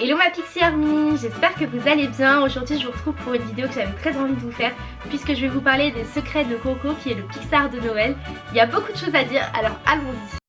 Hello ma Pixie Army, j'espère que vous allez bien. Aujourd'hui je vous retrouve pour une vidéo que j'avais très envie de vous faire puisque je vais vous parler des secrets de Coco qui est le Pixar de Noël. Il y a beaucoup de choses à dire alors allons-y.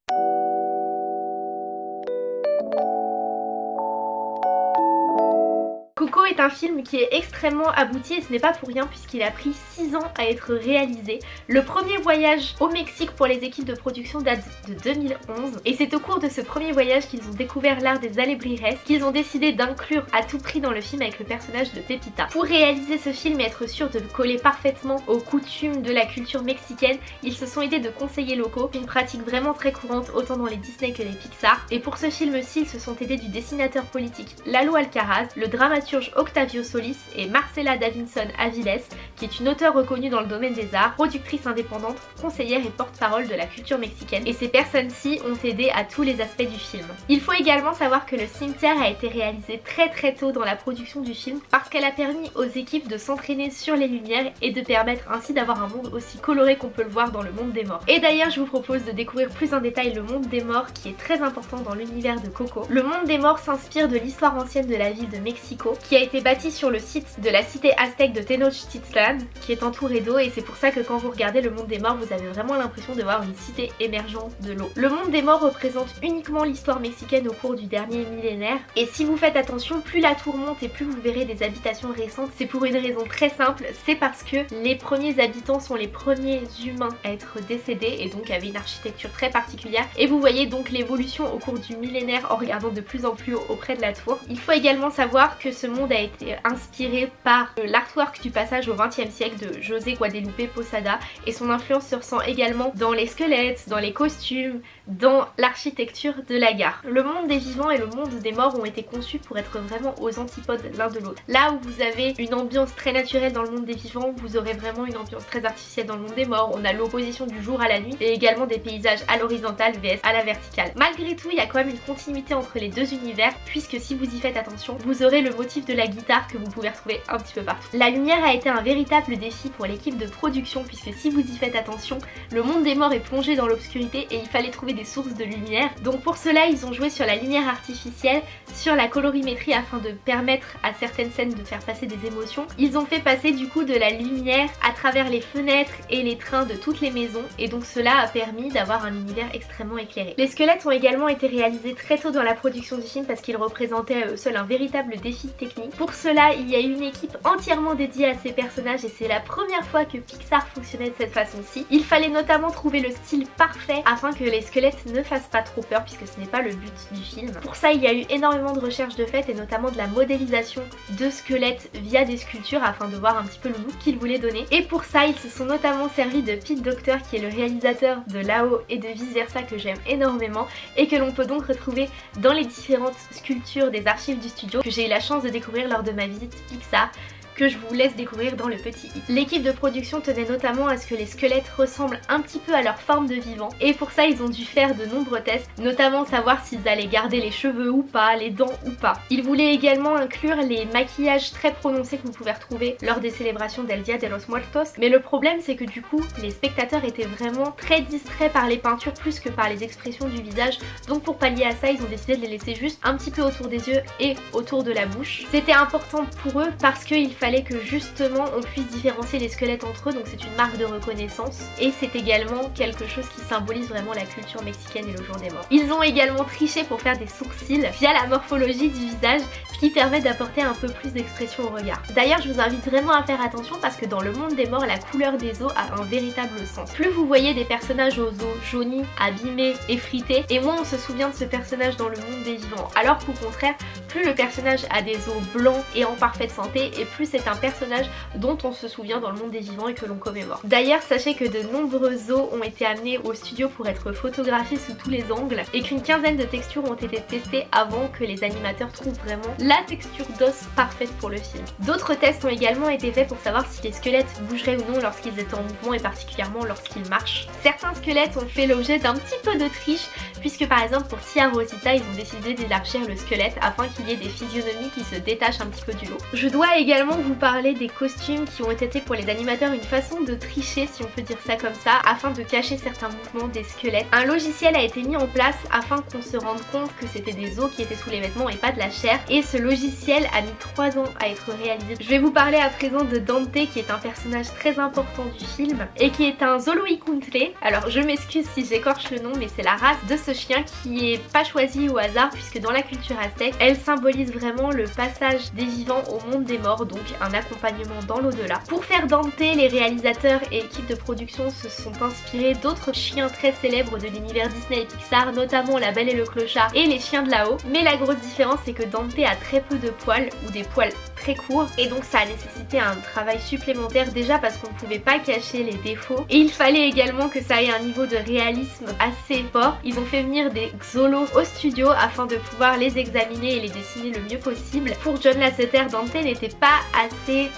Coco est un film qui est extrêmement abouti et ce n'est pas pour rien puisqu'il a pris 6 ans à être réalisé. Le premier voyage au Mexique pour les équipes de production date de 2011 et c'est au cours de ce premier voyage qu'ils ont découvert l'art des alebrijes qu'ils ont décidé d'inclure à tout prix dans le film avec le personnage de Pepita. Pour réaliser ce film et être sûr de coller parfaitement aux coutumes de la culture mexicaine, ils se sont aidés de conseillers locaux, une pratique vraiment très courante autant dans les Disney que les Pixar. Et pour ce film-ci, ils se sont aidés du dessinateur politique Lalo Alcaraz, le dramaturge Octavio Solis et Marcela Davinson Aviles, qui est une auteure reconnue dans le domaine des arts, productrice indépendante, conseillère et porte-parole de la culture mexicaine. Et ces personnes-ci ont aidé à tous les aspects du film. Il faut également savoir que le cimetière a été réalisé très très tôt dans la production du film parce qu'elle a permis aux équipes de s'entraîner sur les lumières et de permettre ainsi d'avoir un monde aussi coloré qu'on peut le voir dans le monde des morts. Et d'ailleurs je vous propose de découvrir plus en détail le monde des morts qui est très important dans l'univers de Coco. Le monde des morts s'inspire de l'histoire ancienne de la ville de Mexico qui a été bâti sur le site de la cité aztèque de Tenochtitlan qui est entouré d'eau et c'est pour ça que quand vous regardez le monde des morts vous avez vraiment l'impression de voir une cité émergente de l'eau. Le monde des morts représente uniquement l'histoire mexicaine au cours du dernier millénaire et si vous faites attention plus la tour monte et plus vous verrez des habitations récentes c'est pour une raison très simple c'est parce que les premiers habitants sont les premiers humains à être décédés et donc avaient une architecture très particulière et vous voyez donc l'évolution au cours du millénaire en regardant de plus en plus haut auprès de la tour. Il faut également savoir que ce monde a été inspiré par l'artwork du passage au XXe siècle de José Guadalupe Posada et son influence se ressent également dans les squelettes, dans les costumes, dans l'architecture de la gare. Le monde des vivants et le monde des morts ont été conçus pour être vraiment aux antipodes l'un de l'autre. Là où vous avez une ambiance très naturelle dans le monde des vivants, vous aurez vraiment une ambiance très artificielle dans le monde des morts. On a l'opposition du jour à la nuit et également des paysages à l'horizontale vs à la verticale. Malgré tout, il y a quand même une continuité entre les deux univers puisque si vous y faites attention, vous aurez le motif de la guitare que vous pouvez retrouver un petit peu partout. La lumière a été un véritable défi pour l'équipe de production puisque si vous y faites attention, le monde des morts est plongé dans l'obscurité et il fallait trouver des sources de lumière. Donc pour cela, ils ont joué sur la lumière artificielle, sur la colorimétrie afin de permettre à certaines scènes de faire passer des émotions. Ils ont fait passer du coup de la lumière à travers les fenêtres et les trains de toutes les maisons et donc cela a permis d'avoir un univers extrêmement éclairé. Les squelettes ont également été réalisés très tôt dans la production du film parce qu'ils représentaient à eux seuls un véritable défi technique. Pour cela, il y a une équipe entièrement dédiée à ces personnages et c'est la première fois que Pixar fonctionnait de cette façon-ci. Il fallait notamment trouver le style parfait afin que les squelettes ne fassent pas trop peur puisque ce n'est pas le but du film. Pour ça, il y a eu énormément de recherches de fait et notamment de la modélisation de squelettes via des sculptures afin de voir un petit peu le look qu'ils voulaient donner. Et pour ça, ils se sont notamment servis de Pete Docter qui est le réalisateur de Lao et de vice versa que j'aime énormément et que l'on peut donc retrouver dans les différentes sculptures des archives du studio que j'ai eu la chance de découvrir lors de ma visite Pixar que je vous laisse découvrir dans le petit i. L'équipe de production tenait notamment à ce que les squelettes ressemblent un petit peu à leur forme de vivant et pour ça ils ont dû faire de nombreux tests, notamment savoir s'ils allaient garder les cheveux ou pas, les dents ou pas. Ils voulaient également inclure les maquillages très prononcés que vous pouvez retrouver lors des célébrations del Dia de los Muertos mais le problème c'est que du coup les spectateurs étaient vraiment très distraits par les peintures plus que par les expressions du visage donc pour pallier à ça ils ont décidé de les laisser juste un petit peu autour des yeux et autour de la bouche. C'était important pour eux parce qu'il fallait que justement on puisse différencier les squelettes entre eux donc c'est une marque de reconnaissance et c'est également quelque chose qui symbolise vraiment la culture mexicaine et le jour des morts. Ils ont également triché pour faire des sourcils via la morphologie du visage ce qui permet d'apporter un peu plus d'expression au regard. D'ailleurs je vous invite vraiment à faire attention parce que dans le monde des morts la couleur des os a un véritable sens. Plus vous voyez des personnages aux os jaunis, abîmés, effrités et moins on se souvient de ce personnage dans le monde des vivants alors qu'au contraire plus le personnage a des os blancs et en parfaite santé et plus c'est c'est un personnage dont on se souvient dans le monde des vivants et que l'on commémore. D'ailleurs sachez que de nombreux os ont été amenés au studio pour être photographiés sous tous les angles et qu'une quinzaine de textures ont été testées avant que les animateurs trouvent vraiment la texture d'os parfaite pour le film. D'autres tests ont également été faits pour savoir si les squelettes bougeraient ou non lorsqu'ils étaient en mouvement et particulièrement lorsqu'ils marchent. Certains squelettes ont fait l'objet d'un petit peu de triche puisque par exemple pour Tia Rosita ils ont décidé d'élargir le squelette afin qu'il y ait des physionomies qui se détachent un petit peu du lot. Je dois également vous parler des costumes qui ont été pour les animateurs une façon de tricher si on peut dire ça comme ça afin de cacher certains mouvements des squelettes. Un logiciel a été mis en place afin qu'on se rende compte que c'était des os qui étaient sous les vêtements et pas de la chair et ce logiciel a mis 3 ans à être réalisé. Je vais vous parler à présent de Dante qui est un personnage très important du film et qui est un Zoloikuntle. Alors je m'excuse si j'écorche le nom mais c'est la race de ce chien qui est pas choisi au hasard puisque dans la culture aztèque elle symbolise vraiment le passage des vivants au monde des morts donc un accompagnement dans l'au-delà. Pour faire Dante les réalisateurs et équipes de production se sont inspirés d'autres chiens très célèbres de l'univers Disney et Pixar notamment La Belle et le Clochard et Les Chiens de là-haut mais la grosse différence c'est que Dante a très peu de poils ou des poils très courts et donc ça a nécessité un travail supplémentaire déjà parce qu'on ne pouvait pas cacher les défauts et il fallait également que ça ait un niveau de réalisme assez fort. Ils ont fait venir des xolos au studio afin de pouvoir les examiner et les dessiner le mieux possible. Pour John Lasseter, Dante n'était pas assez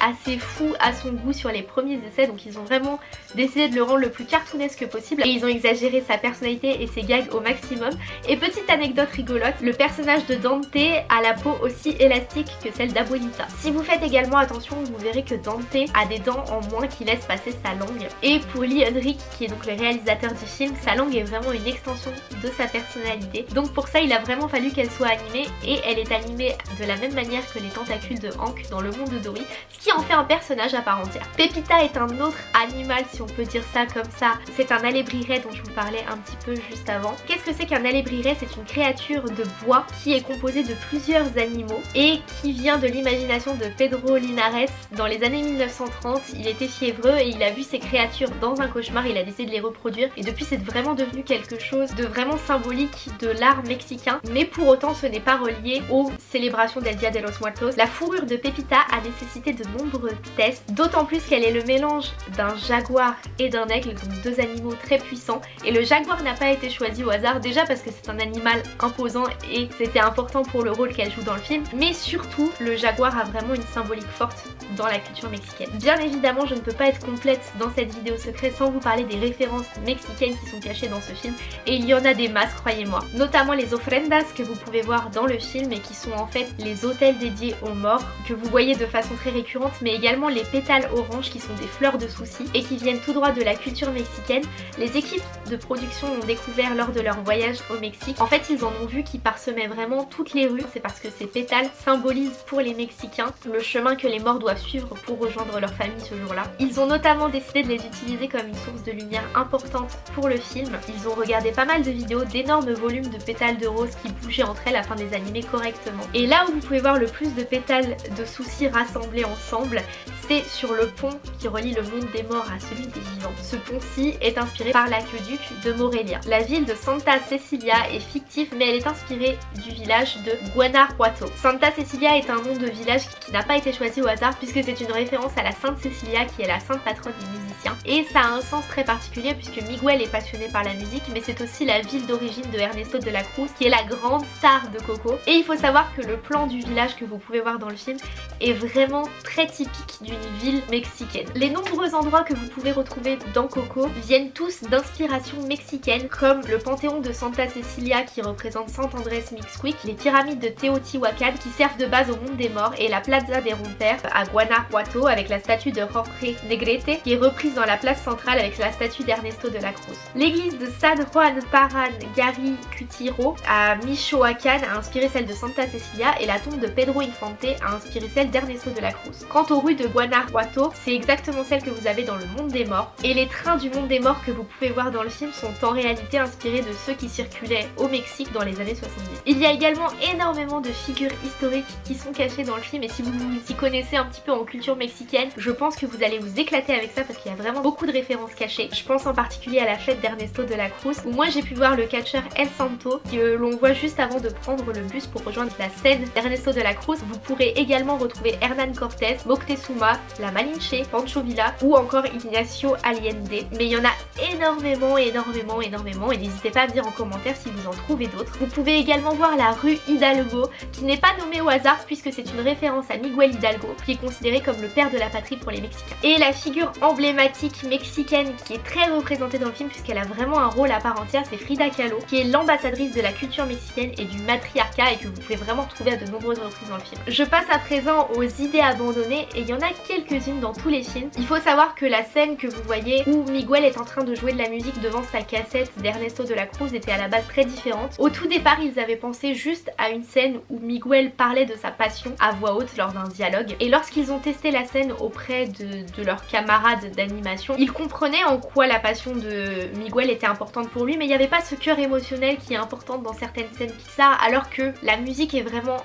assez fou à son goût sur les premiers essais donc ils ont vraiment décidé de le rendre le plus cartoonesque possible et ils ont exagéré sa personnalité et ses gags au maximum. Et petite anecdote rigolote, le personnage de Dante a la peau aussi élastique que celle d'Abuelita. Si vous faites également attention, vous verrez que Dante a des dents en moins qui laissent passer sa langue. Et pour Lee Henrik, qui est donc le réalisateur du film, sa langue est vraiment une extension de sa personnalité. Donc pour ça, il a vraiment fallu qu'elle soit animée et elle est animée de la même manière que les tentacules de Hank dans le monde de Ce qui en fait un personnage à part entière. Pepita est un autre animal si on peut dire ça comme ça. C'est un alébriret dont je vous parlais un petit peu juste avant. Qu'est-ce que c'est qu'un alébriret C'est une créature de bois qui est composée de plusieurs animaux et qui vient de l'imagination de Pedro Linares dans les années 1930. Il était fiévreux et il a vu ces créatures dans un cauchemar, il a décidé de les reproduire et depuis c'est vraiment devenu quelque chose de vraiment symbolique de l'art mexicain mais pour autant ce n'est pas relié aux célébrations del Dia de los Muertos. La fourrure de Pepita a nécessité de nombreux tests, d'autant plus qu'elle est le mélange d'un jaguar et d'un aigle, donc deux animaux très puissants. Et le jaguar n'a pas été choisi au hasard, déjà parce que c'est un animal imposant et c'était important pour le rôle qu'elle joue dans le film, mais surtout le jaguar a vraiment une symbolique forte dans la culture mexicaine. Bien évidemment, je ne peux pas être complète dans cette vidéo secrète sans vous parler des références mexicaines qui sont cachées dans ce film, et il y en a des masses, croyez-moi. Notamment les ofrendas que vous pouvez voir dans le film et qui sont en fait les hôtels dédiés aux morts, que vous voyez de façon très récurrente, mais également les pétales oranges qui sont des fleurs de soucis et qui viennent tout droit de la culture mexicaine. Les équipes de production ont découvert lors de leur voyage au Mexique. En fait, ils en ont vu qui parsemaient vraiment toutes les rues. C'est parce que ces pétales symbolisent pour les Mexicains le chemin que les morts suivre pour rejoindre leur famille ce jour-là. Ils ont notamment décidé de les utiliser comme une source de lumière importante pour le film. Ils ont regardé pas mal de vidéos d'énormes volumes de pétales de rose qui bougeaient entre elles afin de les animer correctement. Et là où vous pouvez voir le plus de pétales de soucis rassemblés ensemble, c'est sur le pont qui relie le monde des morts à celui des vivants. Ce pont-ci est inspiré par l'aqueduc de Morelia. La ville de Santa Cecilia est fictive mais elle est inspirée du village de Guanajuato. Santa Cecilia est un nom de village qui n'a pas été choisi au hasard puisque c'est une référence à la Sainte Cecilia qui est la sainte patronne des musiciens. Et ça a un sens très particulier puisque Miguel est passionné par la musique mais c'est aussi la ville d'origine de Ernesto de la Cruz qui est la grande star de Coco. Et il faut savoir que le plan du village que vous pouvez voir dans le film est vraiment très typique d'une ville mexicaine. Les nombreux endroits que vous pouvez retrouver dans Coco viennent tous d'inspiration mexicaine comme le panthéon de Santa Cecilia qui représente Sant Andrés Mixquic, les pyramides de Teotihuacan qui servent de base au monde des morts et la Plaza des Rompers à Guanajuato avec la statue de Jorge Negrete qui est reprise dans la place centrale avec la statue d'Ernesto de la Cruz. L'église de San Juan Paran Gary Cutiro à Michoacán a inspiré celle de Santa Cecilia et la tombe de Pedro Infante a inspiré celle d'Ernesto de la Cruz. Quant aux rues de Guanajuato, c'est exactement celle que vous avez dans le monde des morts et les trains du monde des morts que vous pouvez voir dans le film sont en réalité inspirés de ceux qui circulaient au Mexique dans les années 70. Il y a également énormément de figures historiques qui sont cachées dans le film et si vous y connaissez un petit peu en culture mexicaine, je pense que vous allez vous éclater avec ça parce qu'il y a vraiment beaucoup de références cachées. Je pense en particulier à la fête d'Ernesto de la Cruz où moi j'ai pu voir le catcheur El Santo que l'on voit juste avant de prendre le bus pour rejoindre la scène d'Ernesto de la Cruz. Vous pourrez également retrouver Hernan Cortés, Moctezuma, la Malinche, Pancho Villa ou encore Ignacio Allende. Mais il y en a énormément, énormément, énormément et n'hésitez pas à me dire en commentaire si vous en trouvez d'autres. Vous pouvez également voir la rue Hidalgo qui n'est pas nommée au hasard puisque c'est une référence à Miguel Hidalgo qui est comme le père de la patrie pour les Mexicains. Et la figure emblématique mexicaine qui est très représentée dans le film puisqu'elle a vraiment un rôle à part entière, c'est Frida Kahlo qui est l'ambassadrice de la culture mexicaine et du matriarcat et que vous pouvez vraiment trouver à de nombreuses reprises dans le film. Je passe à présent aux idées idées abandonnées et il y en a quelques-unes dans tous les films. Il faut savoir que la scène que vous voyez où Miguel est en train de jouer de la musique devant sa cassette d'Ernesto de la Cruz était à la base très différente. Au tout départ ils avaient pensé juste à une scène où Miguel parlait de sa passion à voix haute lors d'un dialogue et lorsqu'ils ont testé la scène auprès de leurs camarades d'animation, ils comprenaient en quoi la passion de Miguel était importante pour lui mais il n'y avait pas ce cœur émotionnel qui est important dans certaines scènes Pixar alors que la musique est vraiment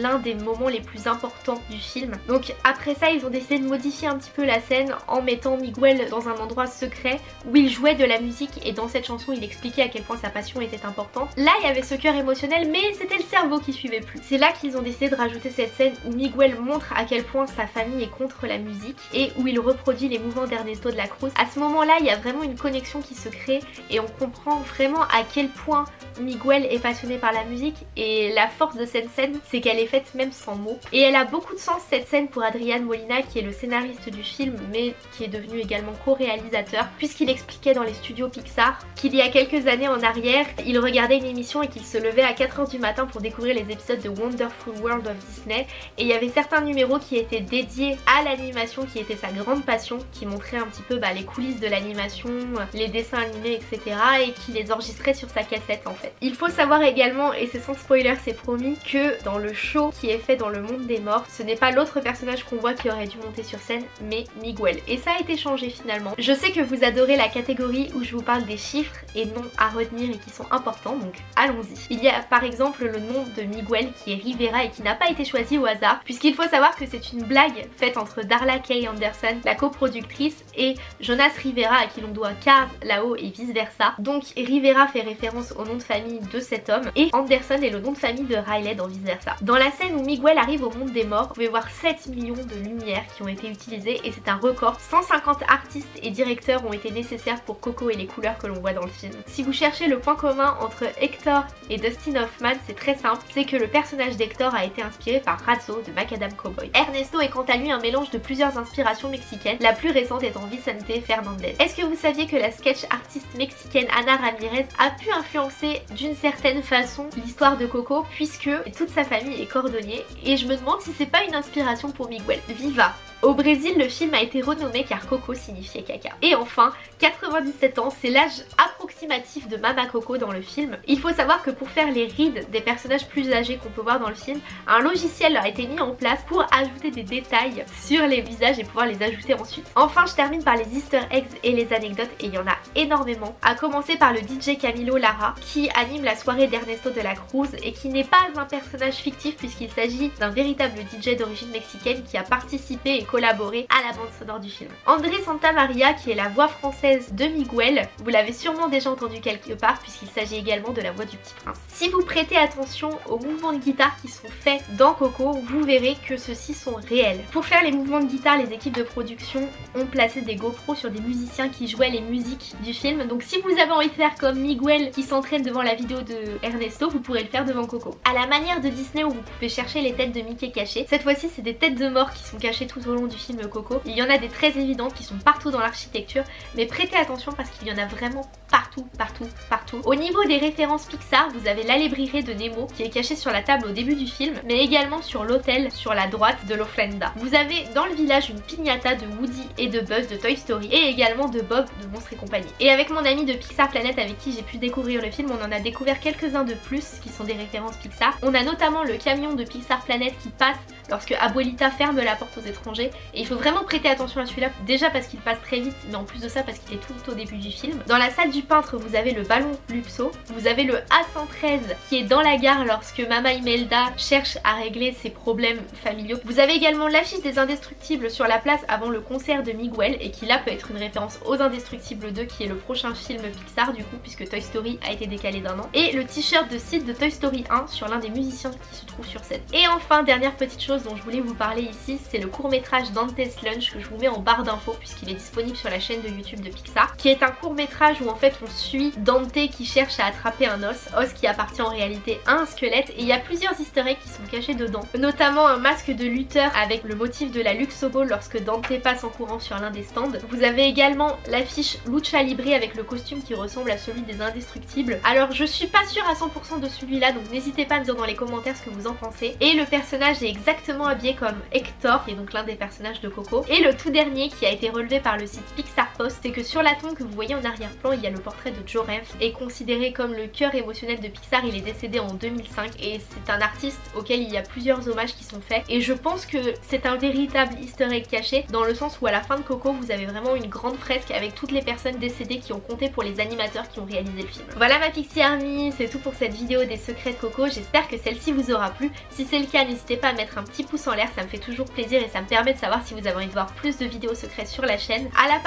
l'un des moments les plus importants du film. Donc après ça ils ont décidé de modifier un petit peu la scène en mettant Miguel dans un endroit secret où il jouait de la musique et dans cette chanson il expliquait à quel point sa passion était importante. Là il y avait ce cœur émotionnel mais c'était le cerveau qui suivait plus. C'est là qu'ils ont décidé de rajouter cette scène où Miguel montre à quel point sa famille est contre la musique et où il reproduit les mouvements d'Ernesto de la Cruz. À ce moment là il y a vraiment une connexion qui se crée et on comprend vraiment à quel point Miguel est passionné par la musique et la force de cette scène c'est qu'elle est faite même sans mots. Et elle a beaucoup de sens cette scène pour Adrian Molina qui est le scénariste du film mais qui est devenu également co-réalisateur puisqu'il expliquait dans les studios Pixar qu'il y a quelques années en arrière il regardait une émission et qu'il se levait à 4h du matin pour découvrir les épisodes de Wonderful World of Disney et il y avait certains numéros qui étaient dédiés à l'animation qui était sa grande passion qui montrait un petit peu bah, les coulisses de l'animation, les dessins animés etc et qui les enregistrait sur sa cassette en fait. Il faut savoir également et c'est sans spoiler c'est promis que dans le show qui est fait dans le monde des morts ce n'est pas l'autre personnage qu'on voit qui aurait dû monter sur scène mais Miguel et ça a été changé finalement. Je sais que vous adorez la catégorie où je vous parle des chiffres et noms à retenir et qui sont importants donc allons-y. Il y a par exemple le nom de Miguel qui est Rivera et qui n'a pas été choisi au hasard puisqu'il faut savoir que c'est une blague faite entre Darla Kay Anderson, la coproductrice et Jonas Rivera à qui l'on doit Cars, là-haut et vice versa. Donc Rivera fait référence au nom de famille de cet homme et Anderson est le nom de famille de Riley dans vice versa. La scène où Miguel arrive au monde des morts, vous pouvez voir 7 millions de lumières qui ont été utilisées et c'est un record. 150 artistes et directeurs ont été nécessaires pour Coco et les couleurs que l'on voit dans le film. Si vous cherchez le point commun entre Hector et Dustin Hoffman, c'est très simple, c'est que le personnage d'Hector a été inspiré par Razzo de Macadam Cowboy. Ernesto est quant à lui un mélange de plusieurs inspirations mexicaines, la plus récente étant Vicente Fernandez. Est-ce que vous saviez que la sketch artiste mexicaine Ana Ramirez a pu influencer d'une certaine façon l'histoire de Coco puisque toute sa famille est cordonnier et je me demande si c'est pas une inspiration pour Miguel. Viva au Brésil, le film a été renommé car Coco signifiait caca. Et enfin, 97 ans, c'est l'âge approximatif de Mama Coco dans le film. Il faut savoir que pour faire les rides des personnages plus âgés qu'on peut voir dans le film, un logiciel a été mis en place pour ajouter des détails sur les visages et pouvoir les ajouter ensuite. Enfin, je termine par les easter eggs et les anecdotes et il y en a énormément. À commencer par le DJ Camilo Lara qui anime la soirée d'Ernesto de la Cruz et qui n'est pas un personnage fictif puisqu'il s'agit d'un véritable DJ d'origine mexicaine qui a participé et collaboré à la bande sonore du film. André Santamaria qui est la voix française de Miguel, vous l'avez sûrement déjà entendu quelque part puisqu'il s'agit également de la voix du petit prince. Si vous prêtez attention aux mouvements de guitare qui sont faits dans Coco, vous verrez que ceux-ci sont réels. Pour faire les mouvements de guitare, les équipes de production ont placé des GoPros sur des musiciens qui jouaient les musiques du film. Donc si vous avez envie de faire comme Miguel qui s'entraîne devant la vidéo de Ernesto, vous pourrez le faire devant Coco. À la manière de Disney où vous pouvez chercher les têtes de Mickey cachées, cette fois-ci c'est des têtes de mort qui sont cachées tout au long du film Coco. Il y en a des très évidentes qui sont partout dans l'architecture, mais prêtez attention parce qu'il y en a vraiment partout, partout, partout. Au niveau des références Pixar, vous avez l'alébriré de Nemo qui est caché sur la table au début du film, mais également sur l'hôtel sur la droite de l'Ofrenda. Vous avez dans le village une piñata de Woody et de Buzz de Toy Story et également de Bob de Monstres et compagnie. Et avec mon ami de Pixar Planet avec qui j'ai pu découvrir le film, on en a découvert quelques-uns de plus qui sont des références Pixar. On a notamment le camion de Pixar Planet qui passe lorsque Abuelita ferme la porte aux étrangers et il faut vraiment prêter attention à celui-là déjà parce qu'il passe très vite mais en plus de ça parce qu'il est tout au début du film. Dans la salle du peintre vous avez le ballon Luxo, vous avez le A113 qui est dans la gare lorsque Mama Imelda cherche à régler ses problèmes familiaux. Vous avez également l'affiche des Indestructibles sur la place avant le concert de Miguel et qui là peut être une référence aux Indestructibles 2 qui est le prochain film Pixar du coup puisque Toy Story a été décalé d'un an. Et le t-shirt de Sid de Toy Story 1 sur l'un des musiciens qui se trouve sur scène. Et enfin dernière petite chose dont je voulais vous parler ici c'est le court métrage Dante's Lunch que je vous mets en barre d'infos puisqu'il est disponible sur la chaîne de YouTube de Pixar qui est un court métrage où en fait on suit Dante qui cherche à attraper un os, os qui appartient en réalité à un squelette et il y a plusieurs easter eggs qui sont cachés dedans notamment un masque de lutteur avec le motif de la Luxo Ball lorsque Dante passe en courant sur l'un des stands. Vous avez également l'affiche Lucha Libre avec le costume qui ressemble à celui des indestructibles. Alors je suis pas sûre à 100% de celui-là donc n'hésitez pas à me dire dans les commentaires ce que vous en pensez. Et le personnage est exactement habillé comme Hector qui est donc l'un des de Coco. Et le tout dernier qui a été relevé par le site Pixar C'est que sur la tombe que vous voyez en arrière-plan il y a le portrait de Joe Rev et considéré comme le cœur émotionnel de Pixar. Il est décédé en 2005 et c'est un artiste auquel il y a plusieurs hommages qui sont faits et je pense que c'est un véritable easter egg caché dans le sens où à la fin de Coco vous avez vraiment une grande fresque avec toutes les personnes décédées qui ont compté pour les animateurs qui ont réalisé le film. Voilà ma Pixie Army, c'est tout pour cette vidéo des secrets de Coco, j'espère que celle-ci vous aura plu. Si c'est le cas n'hésitez pas à mettre un petit pouce en l'air, ça me fait toujours plaisir et ça me permet de savoir si vous avez envie de voir plus de vidéos secrètes sur la chaîne, à la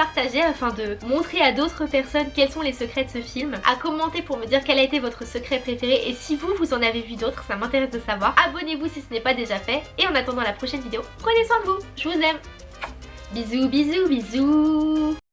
afin de montrer à d'autres personnes quels sont les secrets de ce film, à commenter pour me dire quel a été votre secret préféré et si vous, vous en avez vu d'autres, ça m'intéresse de savoir. Abonnez-vous si ce n'est pas déjà fait et en attendant la prochaine vidéo, prenez soin de vous, je vous aime. Bisous bisous bisous